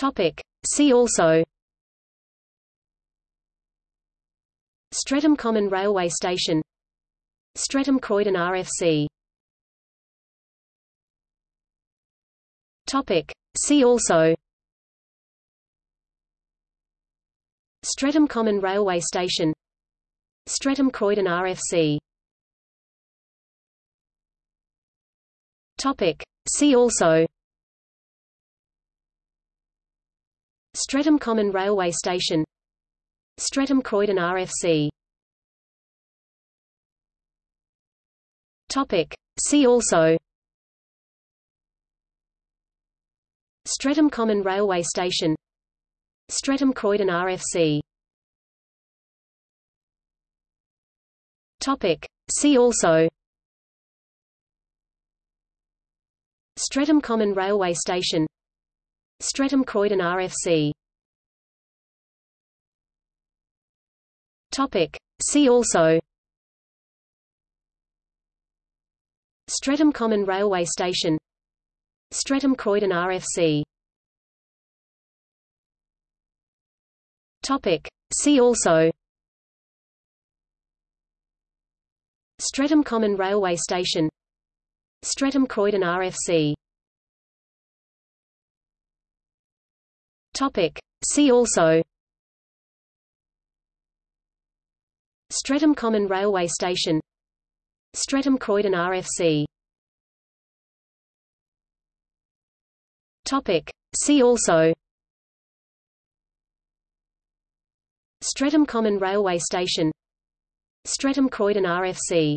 Topic. See also. Streatham Common Railway Station. Streatham Croydon RFC Topic. See also. Streatham Common Railway Station. Streatham Croydon RFC Topic. See also Streatham Common Railway Station. Streatham Croydon RFC Topic. See also. Streatham Common Railway Station. Streatham Croydon RFC Topic. See also. Streatham Common Railway Station Streatham Croydon RFC Topic. See also. Streatham Common Railway Station. Streatham Croydon RFC Topic. See also. Streatham Common Railway Station. Streatham Croydon RFC Topic. See also – Streatham Common Railway Station. Streatham Croydon RFC Topic. See also. Streatham Common Railway Station. Streatham Croydon RFC